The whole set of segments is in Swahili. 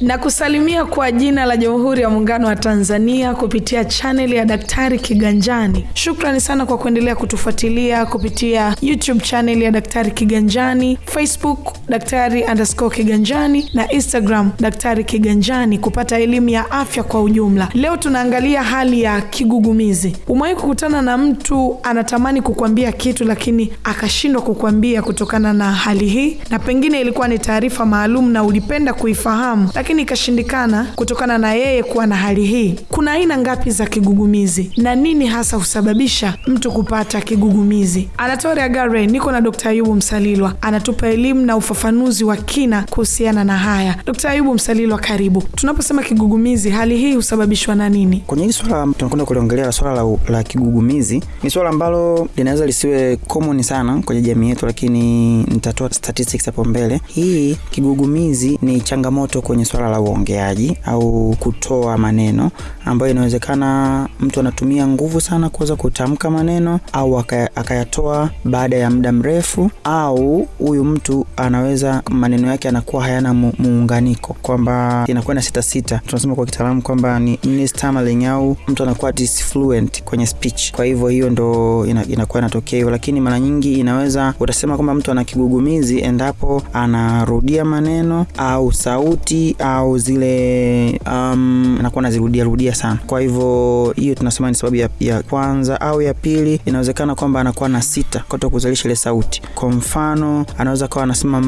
na kusalimia kwa jina la Jamhuri ya Muungano wa Tanzania kupitia chaneli ya Daktari Kiganjani. Shukrani sana kwa kuendelea kutufuatilia kupitia YouTube chaneli ya Daktari Kiganjani, Facebook Daktari underscore Kiganjani na Instagram Daktari Kiganjani kupata elimu ya afya kwa ujumla. Leo tunaangalia hali ya kigugumizi. Umewahi kukutana na mtu anatamani kukwambia kitu lakini akashindwa kukwambia kutokana na hali hii, na pengine ilikuwa ni taarifa maalum na ulipenda kuifahamu lakini ikashindikana kutokana na yeye kuwa na hali hii. Kuna aina ngapi za kigugumizi na nini hasa husababisha mtu kupata kigugumizi? Anatoria Gare, niko na Dr. Ayubu Msalilwa anatupa elimu na ufafanuzi wa kina kuhusiana na haya. Dr. Ayubu Msalilwa, karibu. Tunaposema kigugumizi, hali hii husababishwa na nini? Kwenye hili swala tunakwenda kuliongelea swala la, la kigugumizi. Ni swala ambalo linaweza lisiwe common sana kwenye jamii yetu, lakini nitatoa statistics hapo mbele. Hii kigugumizi ni changamoto kwenye swala la uongeaji au kutoa maneno, ambayo inawezekana mtu anatumia nguvu sana kuweza kutamka maneno au akayatoa baada ya muda mrefu, au huyu mtu anaweza maneno yake anakuwa hayana muunganiko, kwamba inakuwa na sita sita, tunasema kwa kitaalamu kwamba ni stammering au mtu anakuwa disfluent kwenye speech. Kwa hivyo hiyo ndo ina, inakuwa inatokea hivyo, lakini mara nyingi inaweza utasema kwamba mtu ana kigugumizi endapo anarudia maneno au sauti au zile um, anakuwa anazirudia rudia sana. Kwa hivyo hiyo tunasema ni sababu ya, ya kwanza au ya pili, inawezekana kwamba anakuwa na sita kuto kuzalisha ile sauti. Kwa mfano anaweza kawa anasema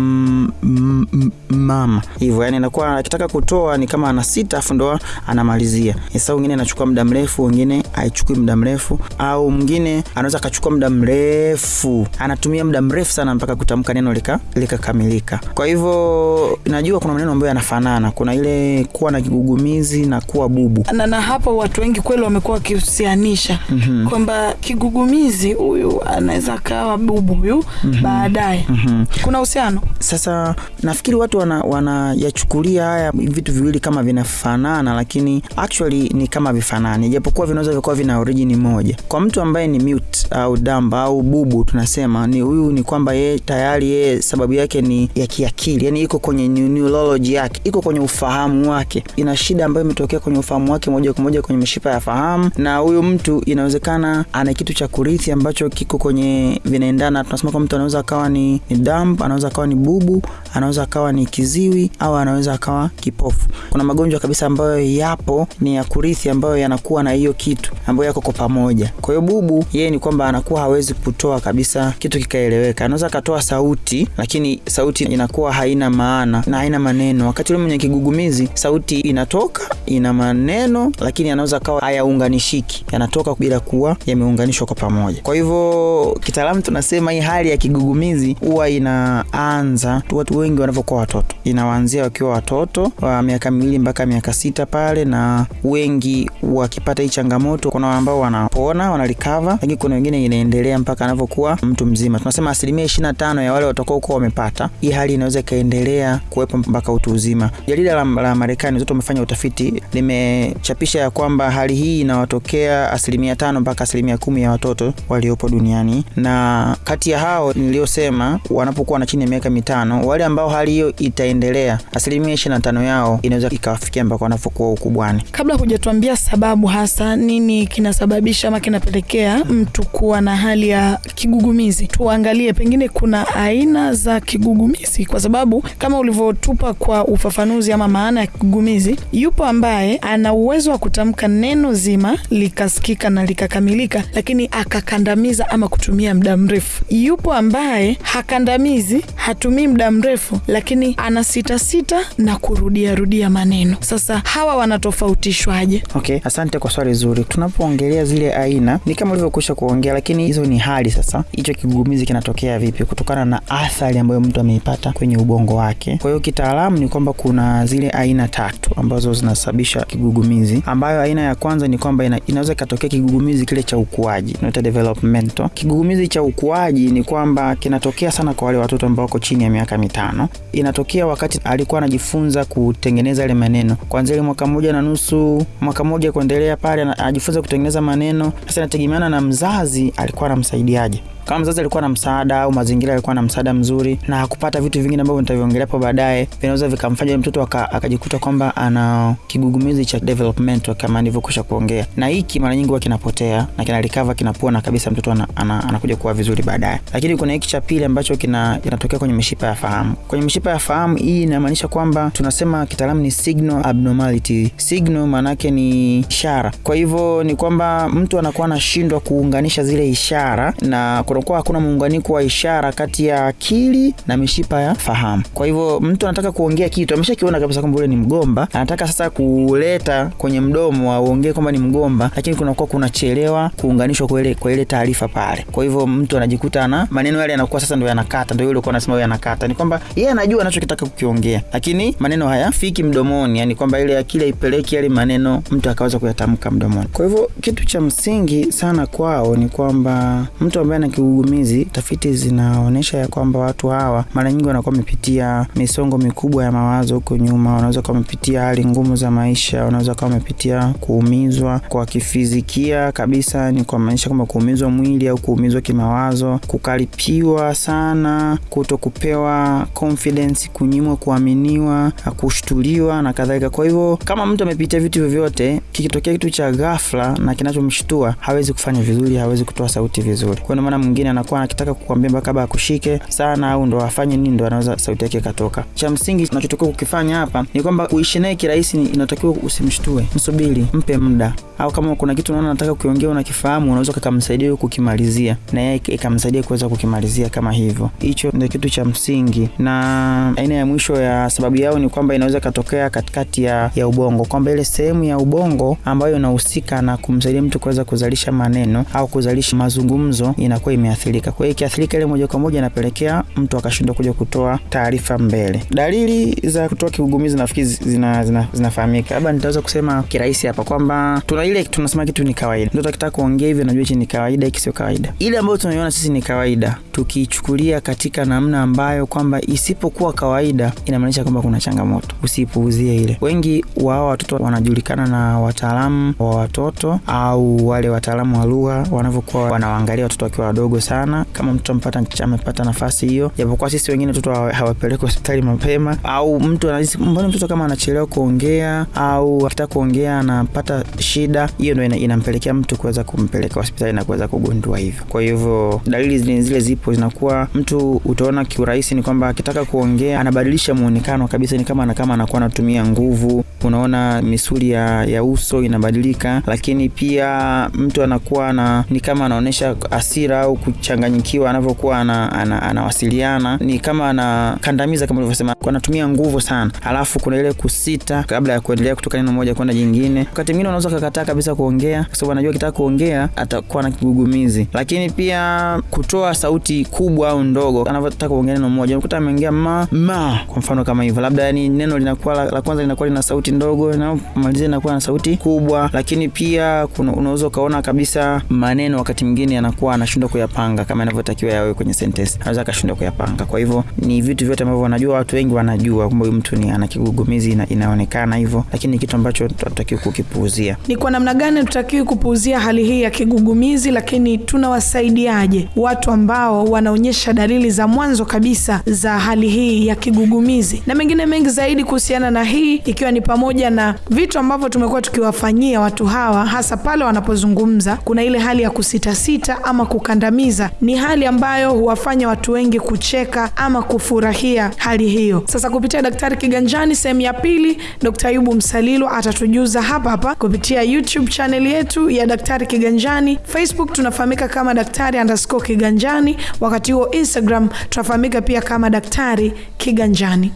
mama hivyo, yani anakuwa akitaka kutoa ni kama ana sita afu ndo anamalizia. Sasa wengine anachukua muda mrefu, wengine haichukui muda mrefu, au mwingine anaweza akachukua muda mrefu, anatumia muda mrefu sana mpaka kutamka neno likakamilika. Lika kwa hivyo najua kuna maneno ambayo yanafanana, kuna ile kuwa na kigugumizi na kuwa bubu na, na hapo watu wengi kweli wamekuwa wakihusianisha mm -hmm. kwamba kigugumizi huyu anaweza kawa bubu huyu mm -hmm. baadaye mm -hmm. kuna uhusiano. Sasa nafikiri watu wanayachukulia wana haya vitu viwili kama vinafanana, lakini actually ni kama vifanani, japokuwa vinaweza vikawa vina origin moja. Kwa mtu ambaye ni mute au damba au bubu, tunasema ni huyu, ni kwamba yeye tayari yeye sababu yake ni ya kiakili, yani iko kwenye neurology yake, iko kwenye ufahamu wake, ina shida ambayo imetokea kwenye ufahamu wake moja kwa moja kwenye mishipa ya fahamu, na huyu mtu inawezekana ana kitu cha kurithi ambacho kiko kwenye vinaendana. Tunasema kwa mtu anaweza akawa ni, ni dumb, anaweza akawa ni bubu, anaweza akawa ni kiziwi au anaweza akawa kipofu. Kuna magonjwa kabisa ambayo yapo ni ya kurithi ambayo yanakuwa na hiyo kitu ambayo yako kwa pamoja. Kwa hiyo bubu yeye ni kwamba anakuwa hawezi kutoa kabisa kitu kikaeleweka. Anaweza akatoa sauti, lakini sauti inakuwa haina maana na haina maneno, wakati ule mwenye kigugumizi sauti inatoka ina maneno, lakini anaweza kawa hayaunganishiki, yanatoka bila kuwa yameunganishwa kwa pamoja. Kwa hivyo kitaalamu tunasema hii hali ya kigugumizi huwa inaanza watu wengi wanavyokuwa watoto, inawaanzia wakiwa watoto wa miaka miwili mpaka miaka sita pale, na wengi wakipata hii changamoto, kuna ambao wanapona wanarikava lakini kuna wengine inaendelea mpaka anavyokuwa mtu mzima. Tunasema asilimia ishirini na tano ya wale watakao kuwa wamepata hii hali inaweza ikaendelea kuwepo mpaka utu uzima. Jarida la, la Marekani zote wamefanya utafiti, limechapisha ya kwamba hali hii inawatokea asilimia tano mpaka asilimia kumi ya watoto waliopo duniani, na kati ya hao niliyosema wanapokuwa na chini ya miaka mitano, wale ambao hali hiyo itaendelea, asilimia ishirini na tano yao inaweza ikawafikia mpaka wanapokuwa ukubwani. Kabla hujatuambia sababu hasa nini kinasababisha ama kinapelekea mtu kuwa na hali ya kigugumizi, tuangalie pengine kuna aina za kigugumizi, kwa sababu kama ulivyotupa kwa ufafanuzi ama maana ya kigugumizi, yupo ambaye ana uwezo wa kutamka neno zima likasikika na likakamilika, lakini akakandamiza ama kutumia muda mrefu. Yupo ambaye hakandamizi, hatumii muda mrefu, lakini ana sita sita na kurudiarudia maneno. Sasa hawa wanatofautishwaje? Okay, asante kwa swali zuri. Tunapoongelea zile aina ni kama ulivyokwisha kuongea, lakini hizo ni hali. Sasa hicho kigugumizi kinatokea vipi? Kutokana na athari ambayo mtu ameipata kwenye ubongo wake. Kwa hiyo kitaalamu ni kwamba kuna zile aina tatu ambazo zinasababisha kigugumizi, ambayo aina ya kwanza ni kwamba ina, inaweza ikatokea kigugumizi kile cha ukuaji, developmental. Kigugumizi cha ukuaji ni kwamba kinatokea sana kwa wale watoto ambao wako chini ya miaka mitano. Inatokea wakati alikuwa anajifunza kutengeneza ile maneno kwanzia ile mwaka moja na nusu, mwaka moja kuendelea pale, anajifunza kutengeneza maneno. Sasa inategemeana na mzazi alikuwa anamsaidiaje. Kama mzazi alikuwa na msaada au mazingira alikuwa na msaada mzuri na hakupata vitu vingine ambavyo nitaviongelea hapo baadaye, vinaweza vikamfanya mtoto akajikuta kwamba ana kigugumizi cha development kama nilivyokwisha kuongea, na hiki mara nyingi huwa kinapotea na kina recover kinapona kabisa, mtoto ana, ana, kuwa vizuri baadaye. Lakini kuna hiki cha pili ambacho kina kinatokea kwenye mishipa ya fahamu. Kwenye mishipa ya fahamu hii inamaanisha kwamba tunasema kitaalamu ni signal abnormality. Signal maanake ni ishara, kwa hivyo ni kwamba mtu anakuwa anashindwa kuunganisha zile ishara na kunakuwa hakuna muunganiko wa ishara kati ya akili na mishipa ya fahamu. Kwa hivyo mtu anataka kuongea kitu, ameshakiona kabisa kwamba ule ni mgomba, anataka sasa kuleta kwenye mdomo auongee kwamba ni mgomba, lakini kunakuwa kunachelewa kuunganishwa kwa ile taarifa pale. Kwa hivyo mtu anajikuta na maneno yale yanakuwa sasa ndio yanakata, ndio yule ulikuwa anasema yanakata. Ni kwamba yeye anajua anachokitaka kukiongea, lakini maneno hayafiki mdomoni, yani kwamba ile akili haipeleki yale maneno mtu akaweza kuyatamka mdomoni. Kwa hivyo kitu cha msingi sana kwao ni kwamba mtu ambaye ana kigugumizi, tafiti zinaonyesha ya kwamba watu hawa mara nyingi wanakuwa wamepitia misongo mikubwa ya mawazo huko nyuma, wanaweza kuwa wamepitia hali ngumu za maisha, wanaweza kuwa wamepitia kuumizwa kwa kifizikia kabisa, ni kwa maanisha kwamba kuumizwa mwili au kuumizwa kimawazo, kukaripiwa sana, kuto kupewa confidence, kunyimwa kuaminiwa, kushtuliwa na kadhalika. Kwa hivyo kama mtu amepitia vitu vyovyote, kikitokea kitu cha ghafla na kinachomshtua, hawezi kufanya vizuri, hawezi kutoa sauti vizuri. Kwa maana mwingine anakuwa anakitaka kukwambia mpaka baba akushike sana au ndo afanye nini ndo anaweza sauti yake ikatoka. Cha msingi tunachotakiwa kukifanya hapa ni kwamba kuishi naye kirahisi, inatakiwa usimshtue, msubiri, mpe muda, au kama kuna kitu unaona nataka kukiongea unakifahamu, unaweza kukamsaidia kukimalizia na yeye ikamsaidia kuweza kukimalizia kama hivyo. Hicho ndio kitu cha msingi. Na aina ya mwisho ya sababu yao ni kwamba inaweza ikatokea katikati ya, ya ubongo, kwamba ile sehemu ya ubongo ambayo inahusika na kumsaidia mtu kuweza kuzalisha maneno au kuzalisha mazungumzo inakuwa imeathirika. Kwa hiyo ikiathirika ile moja kwa moja inapelekea mtu akashindwa kuja kutoa taarifa mbele. Dalili za kutoa kigugumizi nafikiri zina, zina, zinafahamika. Labda nitaweza kusema kirahisi hapa kwamba tuna ile tunasema kitu ni kawaida. Mtoto akitaka kuongea hivyo najua hichi ni kawaida, hiki sio kawaida. Ile ambayo tunaiona sisi ni kawaida, tukiichukulia katika namna ambayo kwamba isipokuwa kawaida inamaanisha kwamba kuna changamoto, usipuuzie ile. Wengi wa watoto wanajulikana na wataalamu wa watoto au wale wataalamu wa lugha wanavyokuwa wanawaangalia watoto wakiwa wadogo sana. Kama mtoto amepata amepata nafasi hiyo, japokuwa sisi wengine watoto hawapeleki hospitali mapema, au mtu anahisi mbona mtoto kama anachelewa kuongea au akitaka kuongea anapata shida, hiyo ndio inampelekea mtu kuweza kumpeleka hospitali na kuweza kugundua hivyo. Kwa hivyo dalili zile zipo, zinakuwa mtu utaona kiurahisi ni kwamba akitaka kuongea anabadilisha muonekano kabisa, ni kama kama anakuwa anatumia nguvu. Unaona misuli ya, ya uso inabadilika, lakini pia mtu anakuwa na ni kama anaonyesha asira au kuchanganyikiwa anavyokuwa anawasiliana, ana, ana ni kama anakandamiza kama ulivyosema, anatumia nguvu sana, alafu kuna ile kusita kabla ya kuendelea kutoka neno moja kwenda jingine. Wakati mwingine unaweza kukataa kabisa kuongea kwa sababu anajua akitaka kuongea atakuwa na kigugumizi, lakini pia kutoa sauti kubwa au ndogo anavyotaka kuongea neno moja, unakuta ameongea ma ma, kwa mfano kama hivyo, labda yani neno linakuwa la, la kwanza linakuwa lina sauti ndogo na malizia linakuwa na sauti kubwa, lakini pia unaweza ukaona kabisa maneno wakati mwingine anakuwa anashindwa kuyapanga kama inavyotakiwa yawe kwenye sentence, anaweza akashindwa kuyapanga. Kwa hivyo ni vitu vyote ambavyo wanajua, watu wengi wanajua kwamba huyu mtu ni ana kigugumizi, ina, inaonekana hivyo, lakini ni kitu ambacho tunatakiwa kukipuuzia. Ni kwa namna gani hatutakiwi kupuuzia hali hii ya kigugumizi, lakini tunawasaidiaje watu ambao wanaonyesha dalili za mwanzo kabisa za hali hii ya kigugumizi, na mengine mengi zaidi kuhusiana na hii, ikiwa ni pamoja na vitu ambavyo tumekuwa tukiwafanyia watu hawa, hasa pale wanapozungumza. Kuna ile hali ya kusitasita ama kukandamiza, ni hali ambayo huwafanya watu wengi kucheka ama kufurahia hali hiyo. Sasa kupitia Daktari Kiganjani sehemu ya pili, Dkt. Ayubu Msalilo atatujuza hapa hapa kupitia YouTube chaneli yetu ya Daktari Kiganjani. Facebook tunafahamika kama Daktari andasco Kiganjani, wakati huo Instagram tunafahamika pia kama Daktari Kiganjani.